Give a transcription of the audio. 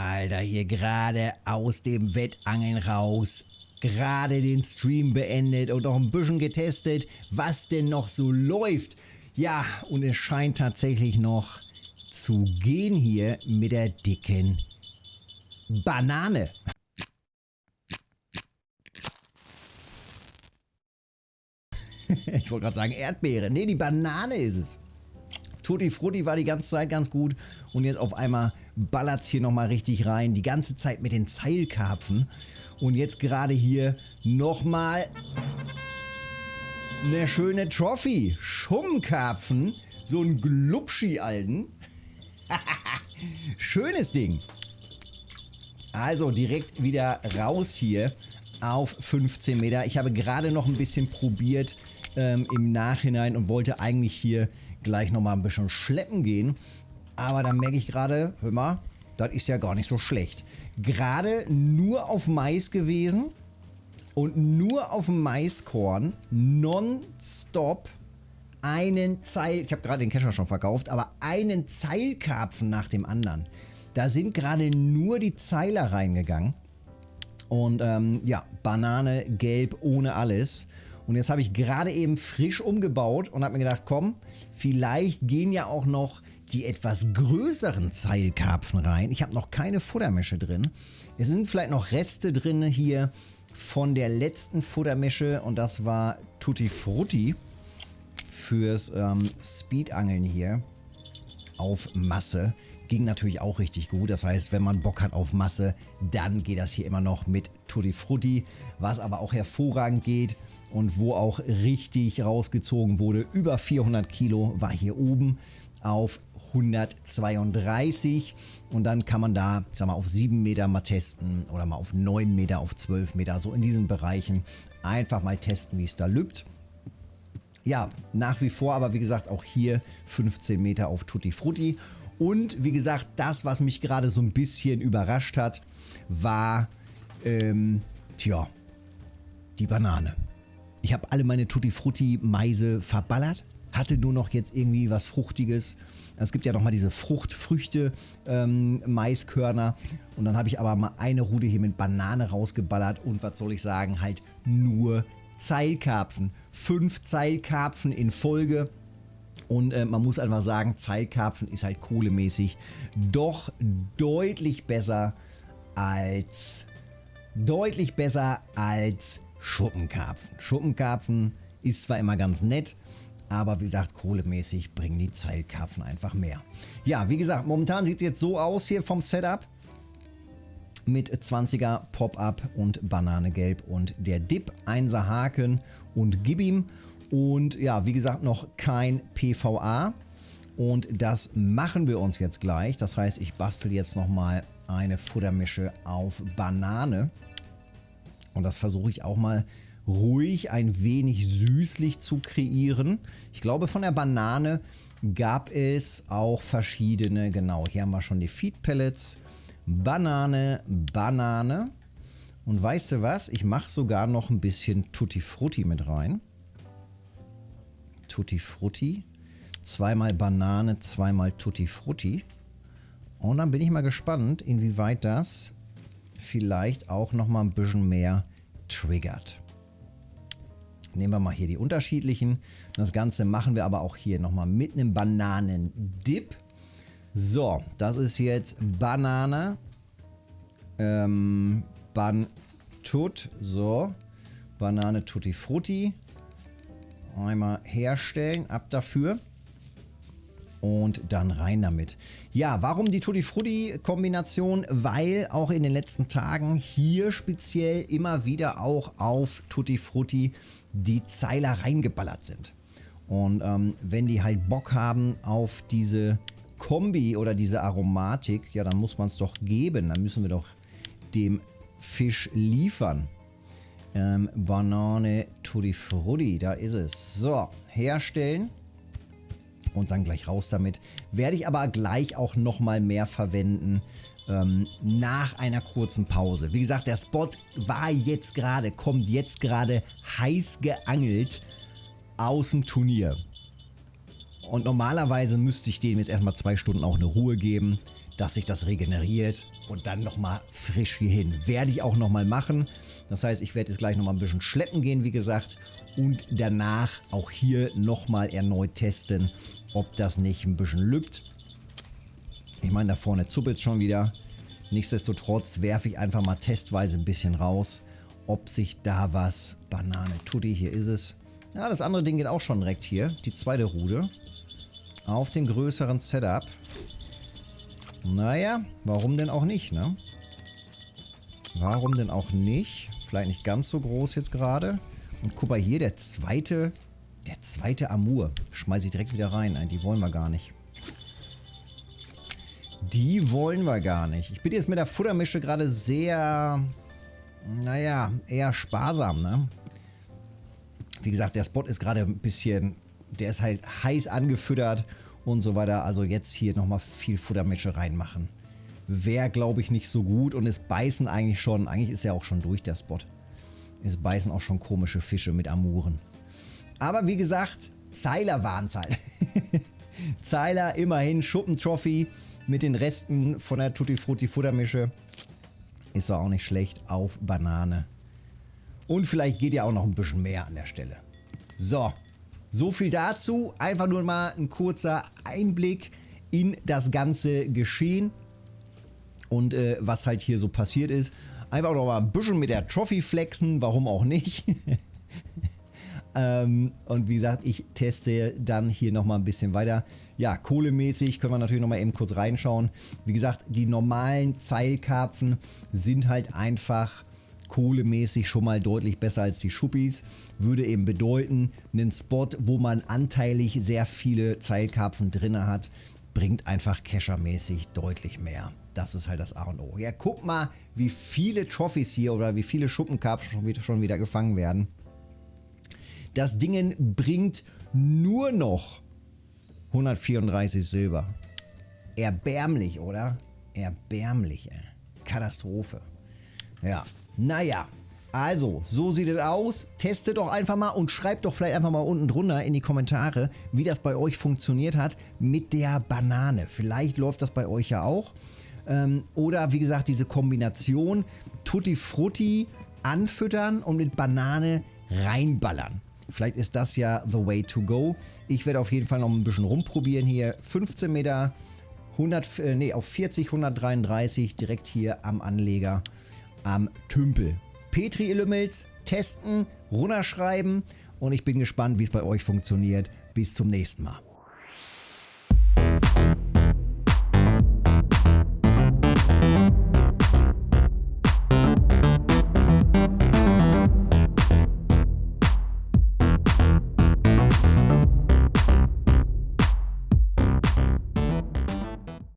Alter, hier gerade aus dem Wettangeln raus. Gerade den Stream beendet und noch ein bisschen getestet, was denn noch so läuft. Ja, und es scheint tatsächlich noch zu gehen hier mit der dicken Banane. ich wollte gerade sagen Erdbeere. Nee, die Banane ist es. Tutti Frutti war die ganze Zeit ganz gut und jetzt auf einmal ballert es hier nochmal richtig rein. Die ganze Zeit mit den Zeilkarpfen und jetzt gerade hier nochmal eine schöne Trophy. Schummkarpfen, so ein Glubschi-Alten. Schönes Ding. Also direkt wieder raus hier auf 15 Meter. Ich habe gerade noch ein bisschen probiert ähm, im Nachhinein und wollte eigentlich hier gleich nochmal ein bisschen schleppen gehen. Aber dann merke ich gerade, hör mal, das ist ja gar nicht so schlecht. Gerade nur auf Mais gewesen und nur auf Maiskorn nonstop einen Zeil, ich habe gerade den Kescher schon verkauft, aber einen Zeilkarpfen nach dem anderen. Da sind gerade nur die Zeiler reingegangen. Und ähm, ja, Banane, gelb, ohne alles. Und jetzt habe ich gerade eben frisch umgebaut und habe mir gedacht, komm, vielleicht gehen ja auch noch die etwas größeren Zeilkarpfen rein. Ich habe noch keine Futtermische drin. Es sind vielleicht noch Reste drin hier von der letzten Futtermische und das war Tutti Frutti fürs ähm, Speedangeln hier auf Masse. Ging natürlich auch richtig gut. Das heißt, wenn man Bock hat auf Masse, dann geht das hier immer noch mit Tutti Frutti. Was aber auch hervorragend geht und wo auch richtig rausgezogen wurde, über 400 Kilo war hier oben auf 132 und dann kann man da, ich sag mal, auf 7 Meter mal testen oder mal auf 9 Meter, auf 12 Meter, so in diesen Bereichen einfach mal testen, wie es da lübt. Ja, nach wie vor, aber wie gesagt, auch hier 15 Meter auf Tutti Frutti. Und wie gesagt, das, was mich gerade so ein bisschen überrascht hat, war, ähm, tja, die Banane. Ich habe alle meine Tutti Frutti Meise verballert, hatte nur noch jetzt irgendwie was Fruchtiges. Es gibt ja noch mal diese Fruchtfrüchte ähm, Maiskörner und dann habe ich aber mal eine Rude hier mit Banane rausgeballert und was soll ich sagen, halt nur Zeilkarpfen. Fünf Zeilkarpfen in Folge. Und äh, man muss einfach sagen, Zeilkarpfen ist halt kohlemäßig doch deutlich besser als deutlich besser als Schuppenkarpfen. Schuppenkarpfen ist zwar immer ganz nett, aber wie gesagt, kohlemäßig bringen die Zeilkarpfen einfach mehr. Ja, wie gesagt, momentan sieht es jetzt so aus hier vom Setup. Mit 20er Pop-Up und Bananegelb und der Dip, 1er Haken und gib ihm. Und ja, wie gesagt, noch kein PVA. Und das machen wir uns jetzt gleich. Das heißt, ich bastel jetzt nochmal eine Futtermische auf Banane. Und das versuche ich auch mal ruhig ein wenig süßlich zu kreieren. Ich glaube von der Banane gab es auch verschiedene, genau, hier haben wir schon die Feed Pellets, Banane, Banane und weißt du was, ich mache sogar noch ein bisschen Tutti Frutti mit rein. Tutti Frutti, zweimal Banane, zweimal Tutti Frutti und dann bin ich mal gespannt, inwieweit das vielleicht auch noch mal ein bisschen mehr triggert. Nehmen wir mal hier die unterschiedlichen. Das Ganze machen wir aber auch hier nochmal mit einem Bananendip. So, das ist jetzt Banane. Ähm, Bantut. So. Banane Tutti Frutti. Einmal herstellen. Ab dafür und dann rein damit. Ja, warum die Tutti Frutti Kombination? Weil auch in den letzten Tagen hier speziell immer wieder auch auf Tutti Frutti die Zeiler reingeballert sind. Und ähm, wenn die halt Bock haben auf diese Kombi oder diese Aromatik, ja dann muss man es doch geben. Dann müssen wir doch dem Fisch liefern. Ähm, Banane Tutti Frutti, da ist es. So, herstellen und dann gleich raus damit. Werde ich aber gleich auch nochmal mehr verwenden ähm, nach einer kurzen Pause. Wie gesagt, der Spot war jetzt gerade, kommt jetzt gerade heiß geangelt aus dem Turnier. Und normalerweise müsste ich dem jetzt erstmal zwei Stunden auch eine Ruhe geben. dass sich das regeneriert und dann nochmal frisch hier hin. Werde ich auch nochmal machen. Das heißt, ich werde jetzt gleich nochmal ein bisschen schleppen gehen, wie gesagt. Und danach auch hier nochmal erneut testen, ob das nicht ein bisschen lübt. Ich meine, da vorne zuppelt es schon wieder. Nichtsdestotrotz werfe ich einfach mal testweise ein bisschen raus, ob sich da was... Banane, Tutti, hier ist es. Ja, das andere Ding geht auch schon direkt hier. Die zweite Rude. Auf den größeren Setup. Naja, warum denn auch nicht, ne? Warum denn auch nicht? Vielleicht nicht ganz so groß jetzt gerade. Und guck mal hier, der zweite... Der zweite Amur. Schmeiße ich direkt wieder rein. Die wollen wir gar nicht. Die wollen wir gar nicht. Ich bin jetzt mit der Futtermische gerade sehr, naja, eher sparsam, ne? Wie gesagt, der Spot ist gerade ein bisschen, der ist halt heiß angefüttert und so weiter. Also jetzt hier nochmal viel Futtermische reinmachen. Wäre, glaube ich, nicht so gut und es beißen eigentlich schon, eigentlich ist ja auch schon durch der Spot. Es beißen auch schon komische Fische mit Amuren. Aber wie gesagt, Zeiler waren es halt. Zeiler immerhin, Schuppentrophy mit den Resten von der Tutti Frutti Futtermische. Ist auch nicht schlecht auf Banane. Und vielleicht geht ja auch noch ein bisschen mehr an der Stelle. So, so viel dazu. Einfach nur mal ein kurzer Einblick in das ganze Geschehen und äh, was halt hier so passiert ist. Einfach noch mal ein bisschen mit der Trophy flexen, warum auch nicht. ähm, und wie gesagt, ich teste dann hier noch mal ein bisschen weiter. Ja, kohlemäßig können wir natürlich noch mal eben kurz reinschauen. Wie gesagt, die normalen Zeilkarpfen sind halt einfach kohlemäßig schon mal deutlich besser als die Schuppis. Würde eben bedeuten, einen Spot, wo man anteilig sehr viele Zeilkarpfen drin hat, bringt einfach Keschermäßig deutlich mehr. Das ist halt das A und O. Ja, guck mal, wie viele Trophys hier oder wie viele Schuppenkarpfen schon wieder, schon wieder gefangen werden. Das Ding bringt nur noch 134 Silber. Erbärmlich, oder? Erbärmlich, ey. Katastrophe. Ja, naja. Also, so sieht es aus. Testet doch einfach mal und schreibt doch vielleicht einfach mal unten drunter in die Kommentare, wie das bei euch funktioniert hat mit der Banane. Vielleicht läuft das bei euch ja auch. Ähm, oder wie gesagt, diese Kombination Tutti Frutti anfüttern und mit Banane reinballern. Vielleicht ist das ja the way to go. Ich werde auf jeden Fall noch ein bisschen rumprobieren hier. 15 Meter, 100, äh, nee, auf 40, 133 direkt hier am Anleger am Tümpel. Petri Illumils testen, runterschreiben und ich bin gespannt, wie es bei euch funktioniert. Bis zum nächsten Mal.